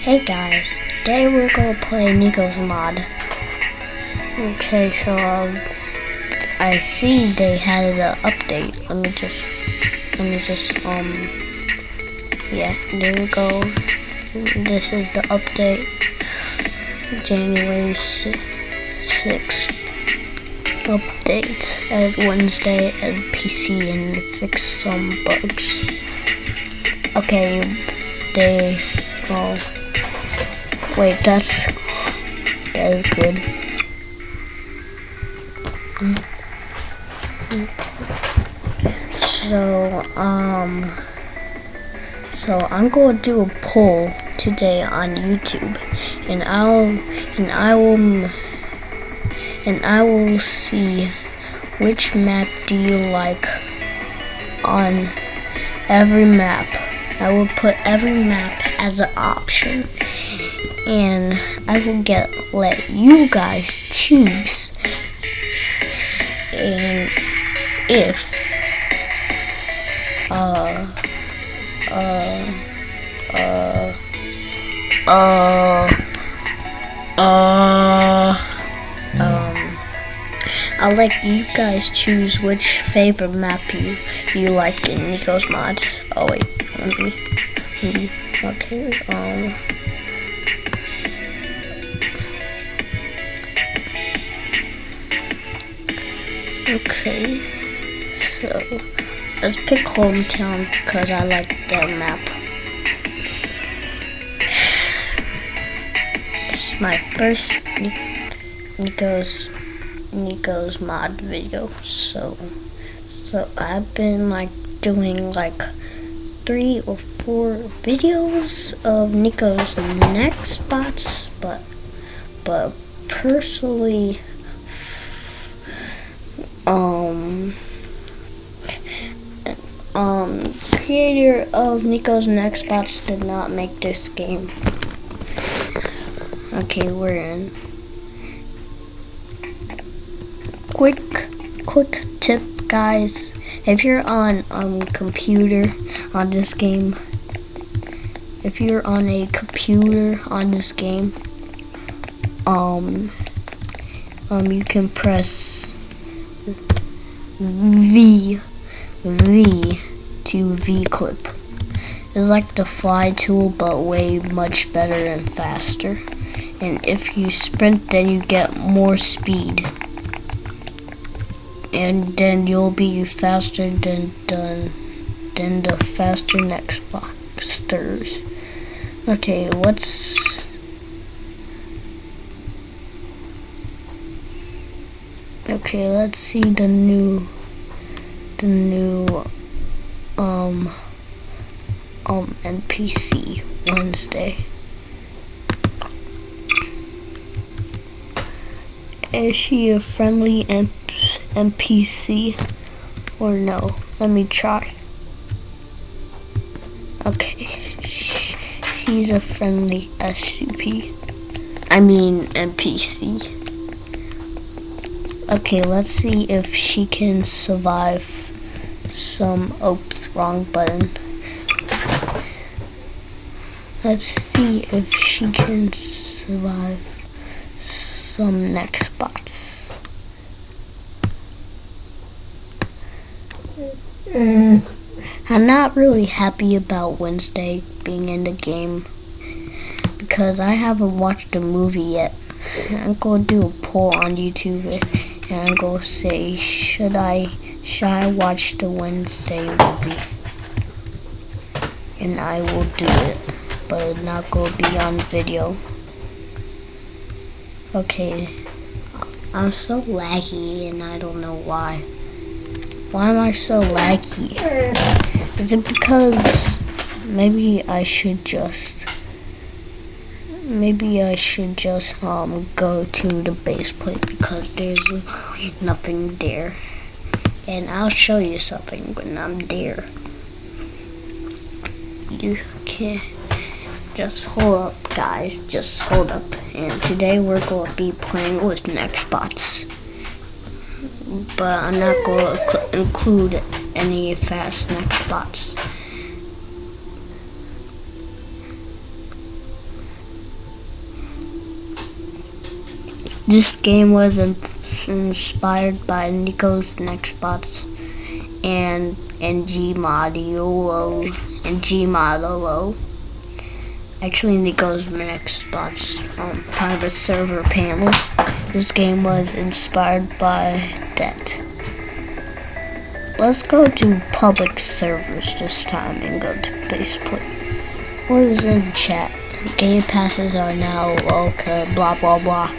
Hey guys, today we're gonna play Nico's mod. Okay, so um, I see they had an update. Let me just, let me just, um, yeah, there we go. This is the update, January 6th update at Wednesday at PC and fix some bugs. Okay, they, oh. Wait, that's that is good. So, um, so I'm going to do a poll today on YouTube, and I'll and I will and I will see which map do you like on every map. I will put every map as an option and I will get let you guys choose and if uh uh uh uh uh um I'll let you guys choose which favorite map you you like in Nico's mods. Oh wait, let me, let me okay, um Okay, so let's pick hometown because I like that map. It's my first Nico's Nico's mod video. So so I've been like doing like three or four videos of Nico's Nextbots, but but personally um um creator of Nico's Next Bots did not make this game. Okay, we're in. Quick quick tip guys. If you're on um computer on this game if you're on a computer on this game um um you can press V V to V clip. It's like the fly tool but way much better and faster. And if you sprint then you get more speed. And then you'll be faster than than, than the faster next boxers. Okay, what's Okay, let's see the new the new um um NPC Wednesday. Is she a friendly NPC or no? Let me try. Okay, she's a friendly SCP. I mean NPC. Okay, let's see if she can survive some, oops, wrong button. Let's see if she can survive some next bots. Mm. I'm not really happy about Wednesday being in the game because I haven't watched the movie yet. I'm going to do a poll on YouTube and go say, should I, should I watch the Wednesday movie? And I will do it, but it's not to be on video. Okay, I'm so laggy and I don't know why. Why am I so laggy? Is it because maybe I should just maybe I should just um go to the base plate because there's nothing there. And I'll show you something when I'm there. You can just hold up guys, just hold up. And today we're to be playing with next bots. But I'm not to include any fast next This game was inspired by Nico's Nextbots and and Gmodullo and Gmodullo. Actually, Nico's Nextbots um, private server panel. This game was inspired by that. Let's go to public servers this time and go to base baseplate. What is in chat? Game passes are now okay, blah blah blah.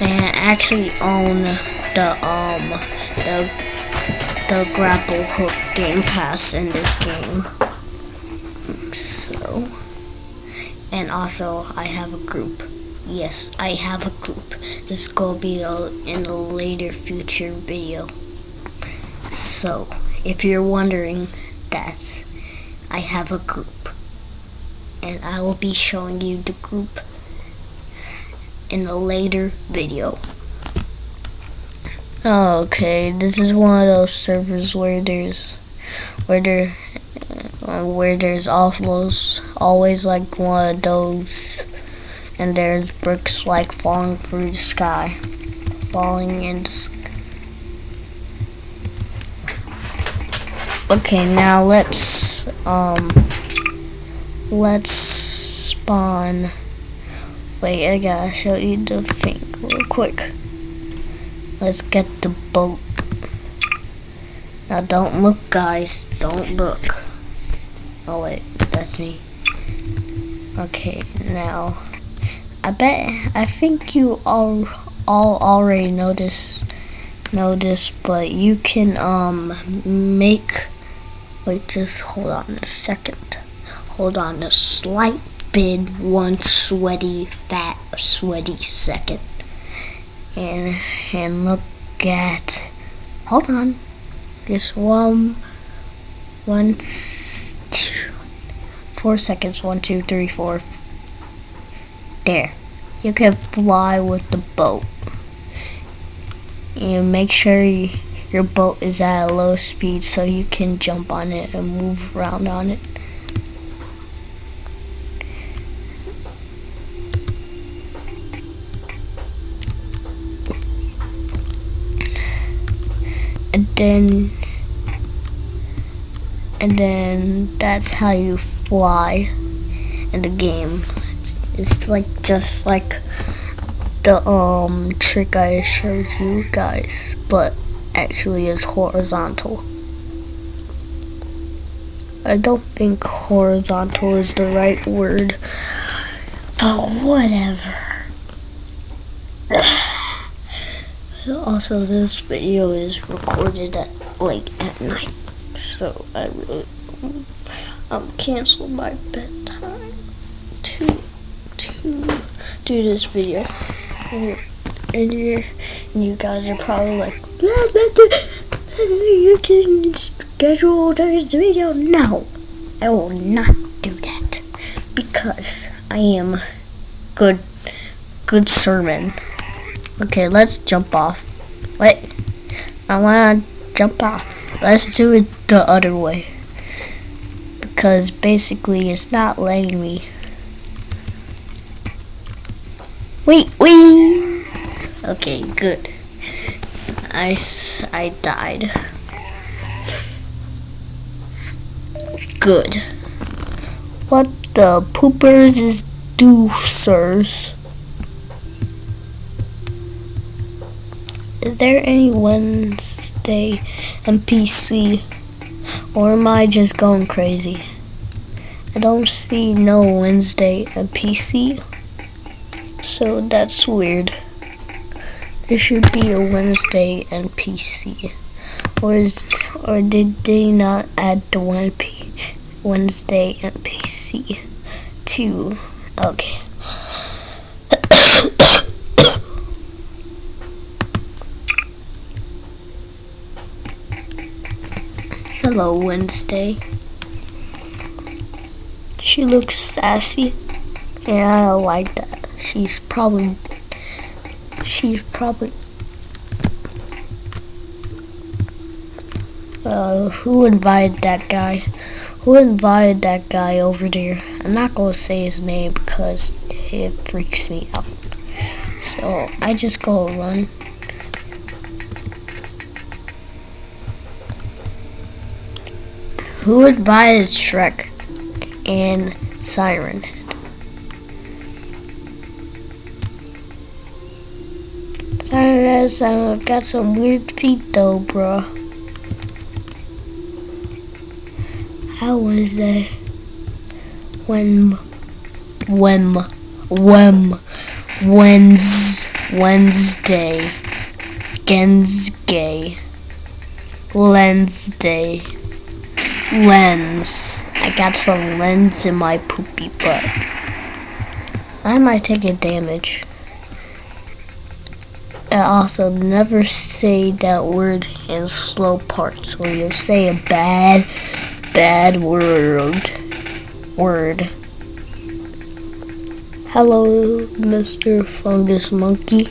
And I actually own the um the the grapple hook game pass in this game. So and also I have a group. Yes, I have a group. This will be in a later future video. So, if you're wondering that, I have a group. And I will be showing you the group in a later video. Okay, this is one of those servers where there's where there uh, where there's almost always like one of those and there's bricks like falling through the sky falling in the sky. Okay, now let's um let's spawn. Wait I gotta show you the thing real quick. Let's get the boat. Now don't look guys. Don't look. Oh wait that's me. Okay now I bet I think you all all already know this know this but you can um make wait just hold on a second hold on a slight bit one sweaty fat sweaty second. And and look at hold on just one one two four seconds one two three four there. You can fly with the boat. And make sure you, your boat is at a low speed so you can jump on it and move around on it and then and then that's how you fly in the game. It's like just like the um trick I showed you guys but actually is horizontal. I don't think horizontal is the right word but whatever also this video is recorded at like at night so I really um canceled my bedtime to to do this video. And, you and you guys are probably like you can schedule this video no I will not do that because I am good good sermon Okay, let's jump off. Wait, I wanna jump off. Let's do it the other way. Because basically it's not letting me. Wait, wait! Okay, good. I, I died. Good. What the poopers is do, sirs? Is there any Wednesday NPC? Or am I just going crazy? I don't see no Wednesday NPC. So that's weird. There should be a Wednesday NPC. Or, or did they not add the one Wednesday NPC to? Okay. Hello, Wednesday. She looks sassy, and I like that. She's probably, she's probably, uh, who invited that guy? Who invited that guy over there? I'm not gonna say his name because it freaks me out. So I just go run. Who advised Shrek and Siren Head? Siren Head, I've uh, got some weird feet though, bro. How was that? When, when, when, Wednes, Wednesday, Gensgay, Wednesday. Lens. I got some lens in my poopy butt. I might take a damage. And also, never say that word in slow parts or you'll say a bad, bad word. Word. Hello, Mr. Fungus Monkey.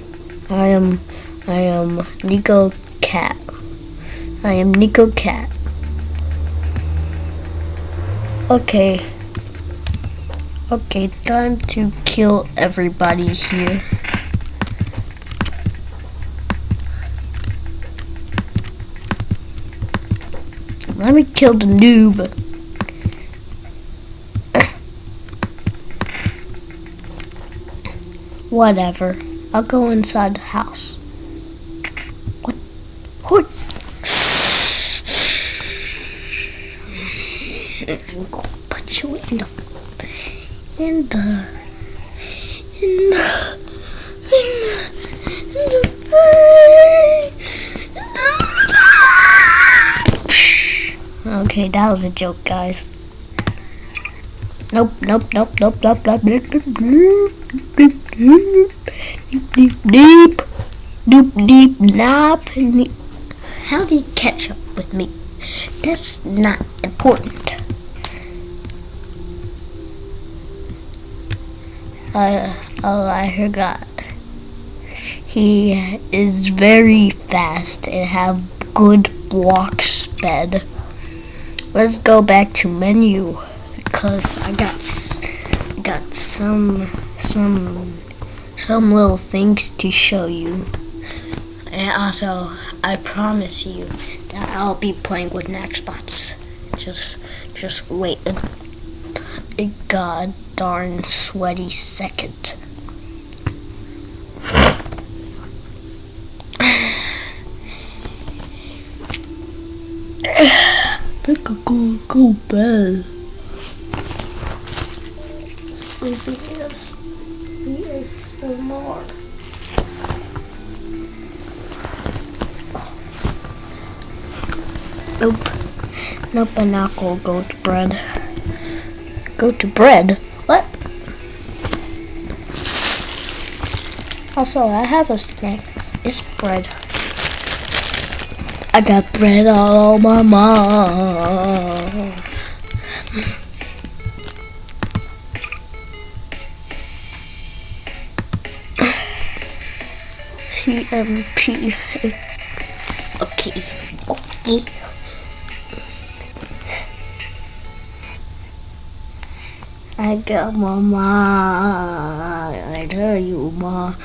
I am, I am Nico Cat. I am Nico Cat. Okay. Okay, time to kill everybody here. Let me kill the noob. Whatever. I'll go inside the house. What? What? I'm gonna put you in the in the in the in the in the Okay, that was a joke, guys. Nope, nope, nope, nope, nope, nope, nope, nope, nope, nope, nope, deep, deep, deep, deep, nap. How do you catch up with me? That's not important. Oh, I forgot. He is very fast and have good block speed. Let's go back to menu because I got got some some some little things to show you. And also, I promise you that I'll be playing with Nextbots. Just just wait god darn sweaty second. Think I'm gonna go bed. Is ASMR. Nope. Nope, I'm not gonna go to bed. Go to bread? What? Also, I have a snack. It's bread. I got bread all on my mouth. CMP. Okay. Okay. I got my ma. I tell you, ma.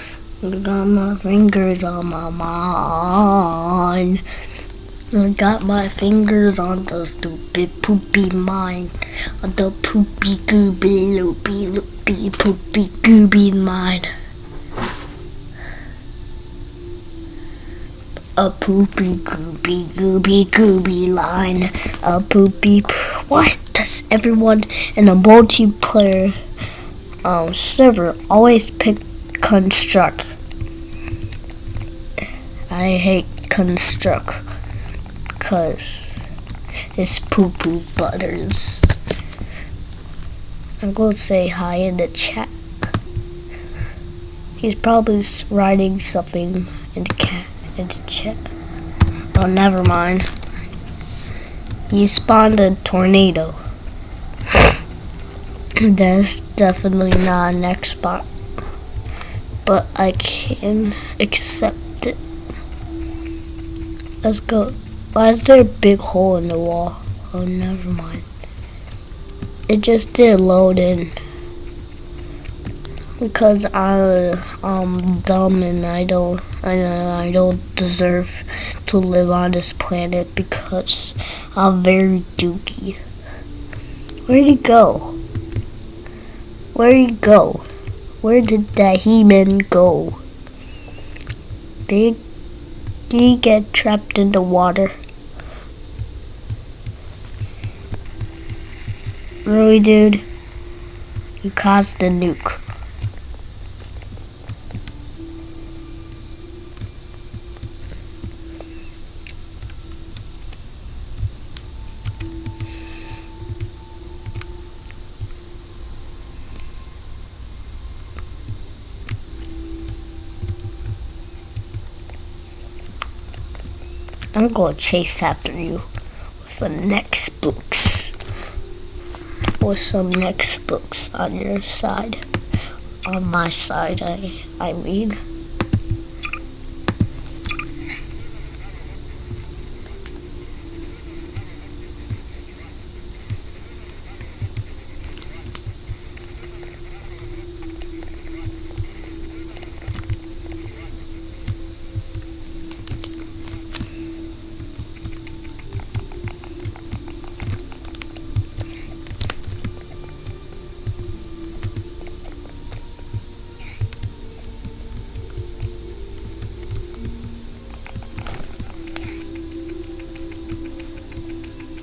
I got my fingers on my mind. I got my fingers on the stupid poopy mind. On the poopy gooby loopy loopy poopy gooby mind. A poopy gooby gooby gooby line. A poopy. What does everyone in a multiplayer um, server always pick construct? I hate construct because it's poo poo butters. I'm going to say hi in the chat. He's probably writing something in the cat in the chat. Oh, never mind. He spawned a tornado. That's definitely not a nextbot, but I can accept it. Let's go. Why is there a big hole in the wall? Oh, never mind. It just did load in. because I I'm dumb and I don't and I don't deserve to live on this planet because I'm very dookie. Where'd he go? Where'd he go? Where did that he-man go? Did he get trapped in the water? Really, dude? You caused the nuke. I'm gonna chase after you with the next books. With some next books on your side. On my side, I, I mean.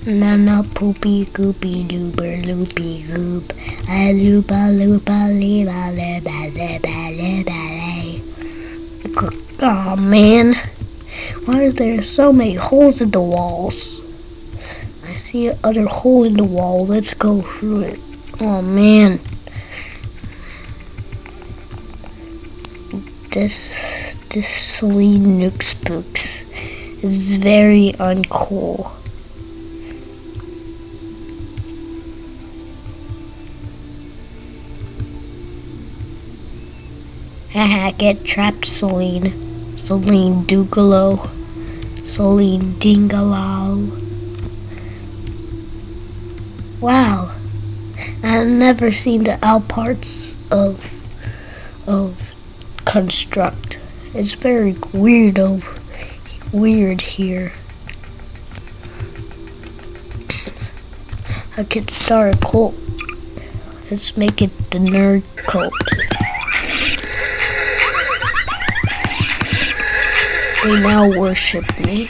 Nana poopy goopy looper loopy goop. A loopa loopa leba leba leba leba Oh man, why are there so many holes in the walls? I see another hole in the wall. Let's go through it. Oh man. This this Celine Nook Spooks is very uncool. Haha, get trapped, Celine. Celine Dugalo. Celine Dingalal. Wow. I've never seen the out parts of of construct. It's very weird weird here. I could start a cult. Let's make it the nerd cult. They now worship me.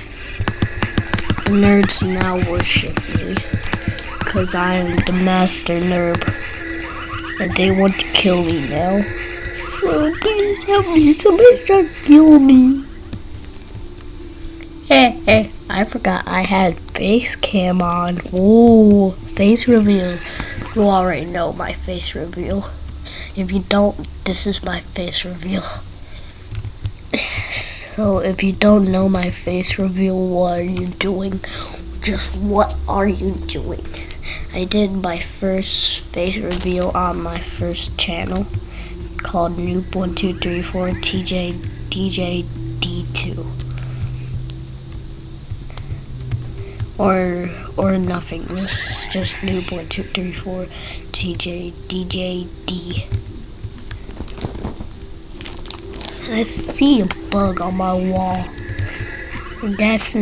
The nerds now worship me. Because I am the master nerd. And they want to kill me now. So please help me. Somebody try to kill me. Hey, hey. I forgot I had face cam on. Ooh, face reveal. You already know my face reveal. If you don't, this is my face reveal. So if you don't know my face reveal, what are you doing? Just what are you doing? I did my first face reveal on my first channel called Noob1234 TJ DJ D2. Or or nothingness. Just Noob1234 TJ DJ D. I see a bug on my wall. That's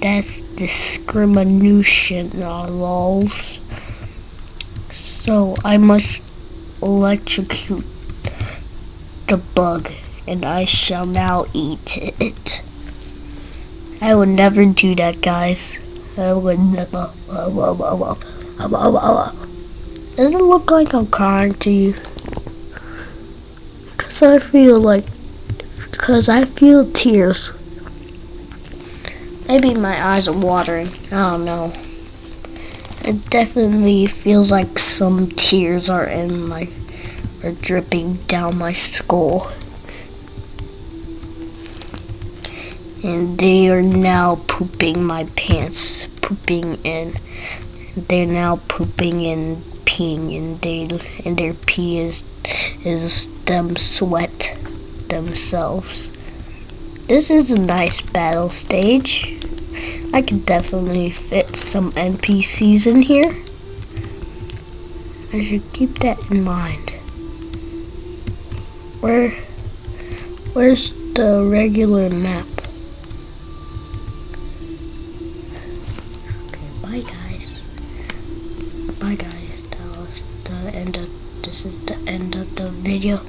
that's discrimination, uh, lols. So I must electrocute the bug, and I shall now eat it. I would never do that, guys. I would never. Uh, uh, uh, Does it look like I'm crying to you? Because I feel like because I feel tears. Maybe my eyes are watering. I don't know. It definitely feels like some tears are in my are dripping down my skull. And they are now pooping my pants, pooping in. They're now pooping and peeing, and they and their pee is is them sweat themselves. This is a nice battle stage. I can definitely fit some NPCs in here. I should keep that in mind. Where, where's the regular map? Okay, bye guys. Bye guys. That was the end of, this is the end of the video.